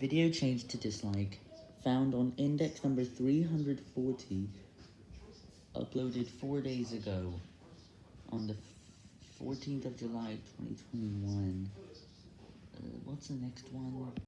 Video changed to dislike, found on index number 340, uploaded 4 days ago, on the 14th of July 2021. Uh, what's the next one?